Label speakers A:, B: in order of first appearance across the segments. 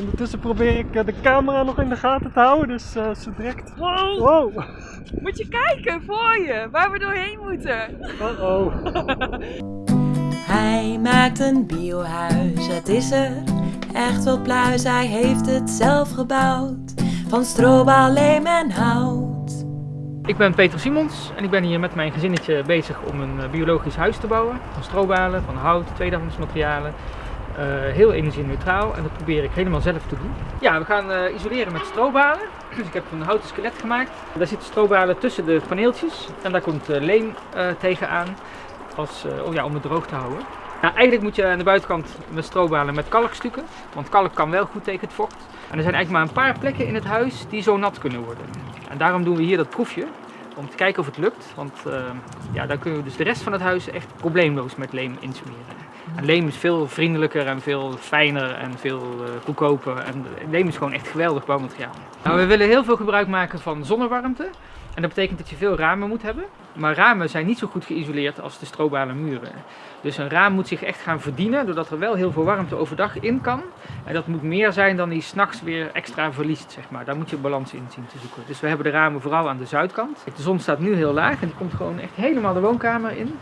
A: Ondertussen probeer ik eh, de camera nog in de gaten te houden, dus uh, zo direct...
B: Wow.
A: wow!
B: Moet je kijken voor je, waar we doorheen moeten.
A: Oh oh.
C: Hij maakt een biohuis, het is er echt wel pluis. Hij heeft het zelf gebouwd, van strobaal, leem en hout.
D: Ik ben Peter Simons en ik ben hier met mijn gezinnetje bezig om een eh, biologisch huis te bouwen. Van strobalen, van hout, tweedehands materialen. Uh, heel energie-neutraal en dat probeer ik helemaal zelf te doen. Ja, we gaan uh, isoleren met strobalen. Dus ik heb een houten skelet gemaakt. Daar zitten strobalen tussen de paneeltjes en daar komt uh, leem tegenaan als, oh ja, om het droog te houden. Nou, eigenlijk moet je aan de buitenkant met strobalen met kalkstukken, want kalk kan wel goed tegen het vocht. En er zijn eigenlijk maar een paar plekken in het huis die zo nat kunnen worden. En daarom doen we hier dat proefje, om te kijken of het lukt. Want ja, dan kunnen we dus de rest van het huis echt probleemloos met leem insmeren. Leem is veel vriendelijker en veel fijner en veel uh, goedkoper. En leem is gewoon echt geweldig bouwmateriaal. Nou, we willen heel veel gebruik maken van zonnewarmte. En dat betekent dat je veel ramen moet hebben. Maar ramen zijn niet zo goed geïsoleerd als de strobalen muren. Dus een raam moet zich echt gaan verdienen, doordat er wel heel veel warmte overdag in kan. En dat moet meer zijn dan die s'nachts weer extra verliest, zeg maar. Daar moet je balans in zien te zoeken. Dus we hebben de ramen vooral aan de zuidkant. De zon staat nu heel laag en die komt gewoon echt helemaal de woonkamer in.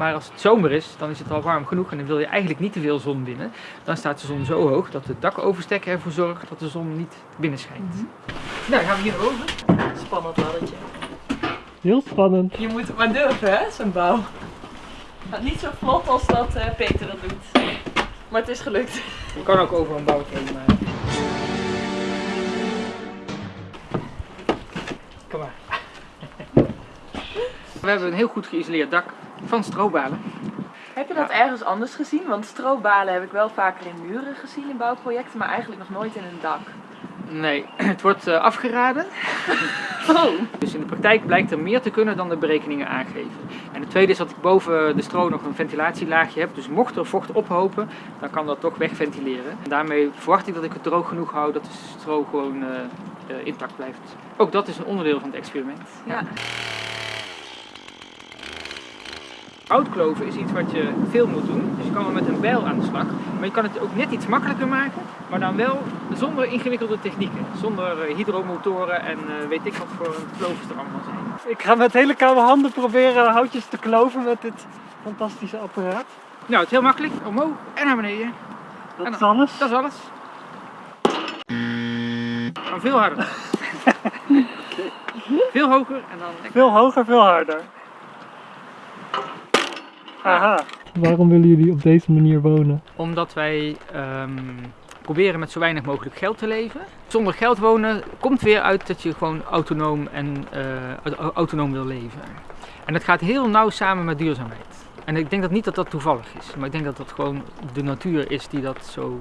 D: Maar als het zomer is, dan is het al warm genoeg en dan wil je eigenlijk niet te veel zon binnen. Dan staat de zon zo hoog dat de dakoverstekker ervoor zorgt dat de zon niet binnen schijnt. Mm -hmm. Nou, gaan we hier over.
B: Spannend laddetje.
A: Heel spannend.
B: Je moet het maar durven, hè, zo'n bouw. Gaat niet zo vlot als dat uh, Peter dat doet. Maar het is gelukt.
D: Je kan ook over een bouwtje heen maar... Kom maar. We hebben een heel goed geïsoleerd dak van strobalen.
B: Heb je dat ergens anders gezien? Want strobalen heb ik wel vaker in muren gezien in bouwprojecten, maar eigenlijk nog nooit in een dak.
D: Nee, het wordt uh, afgeraden.
B: Oh.
D: Dus in de praktijk blijkt er meer te kunnen dan de berekeningen aangeven. En het tweede is dat ik boven de stro nog een ventilatielaagje heb. Dus mocht er vocht ophopen, dan kan dat toch wegventileren. En daarmee verwacht ik dat ik het droog genoeg hou dat de stro gewoon uh, uh, intact blijft. Ook dat is een onderdeel van het experiment.
B: Ja. ja.
D: Houtkloven is iets wat je veel moet doen, dus je kan wel met een bijl aan de slag. Maar je kan het ook net iets makkelijker maken, maar dan wel zonder ingewikkelde technieken. Zonder hydromotoren en uh, weet ik wat voor klovers er allemaal zijn.
A: Ik ga met hele koude handen proberen houtjes te kloven met dit fantastische apparaat.
D: Nou, het is heel makkelijk. Omhoog en naar beneden.
A: Dat is alles?
D: Dat is alles. Maar veel harder. veel hoger en dan...
A: Veel hoger, veel harder. Aha. Waarom willen jullie op deze manier wonen?
D: Omdat wij um, proberen met zo weinig mogelijk geld te leven. Zonder geld wonen komt weer uit dat je gewoon autonoom, en, uh, autonoom wil leven. En dat gaat heel nauw samen met duurzaamheid. En ik denk dat niet dat dat toevallig is, maar ik denk dat dat gewoon de natuur is die dat zo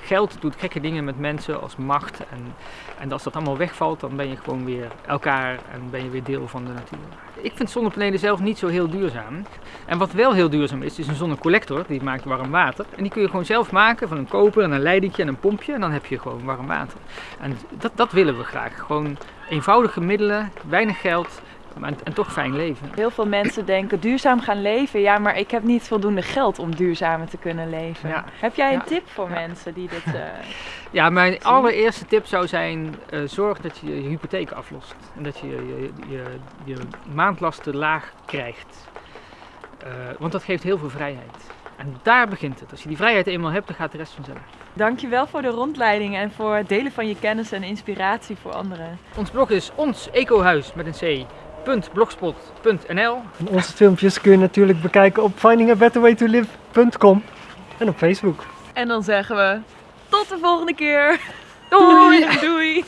D: Geld doet gekke dingen met mensen als macht en, en als dat allemaal wegvalt dan ben je gewoon weer elkaar en ben je weer deel van de natuur. Ik vind zonnepanelen zelf niet zo heel duurzaam. En wat wel heel duurzaam is, is een zonnecollector, die maakt warm water. En die kun je gewoon zelf maken van een koper en een leidingje en een pompje en dan heb je gewoon warm water. En dat, dat willen we graag. Gewoon eenvoudige middelen, weinig geld en, en, toch fijn leven.
B: Heel veel mensen denken duurzaam gaan leven. Ja, maar ik heb niet voldoende geld om duurzamer te kunnen leven. Ja. Heb jij een ja. tip voor ja. mensen die dit... Uh,
D: ja, mijn zien? allereerste tip zou zijn, uh, zorg dat je je hypotheek aflost. En dat je je, je, je maandlasten laag krijgt. Uh, want dat geeft heel veel vrijheid. En daar begint het. Als je die vrijheid eenmaal hebt, dan gaat de rest vanzelf.
B: Dankjewel voor de rondleiding en voor het delen van je kennis en inspiratie voor anderen.
D: Ons blog is ons ecohuis met een C blogspot.nl.
A: Onze filmpjes kun je natuurlijk bekijken op findingabetterwaytolive.com en op Facebook.
B: En dan zeggen we tot de volgende keer. Doei! Doei!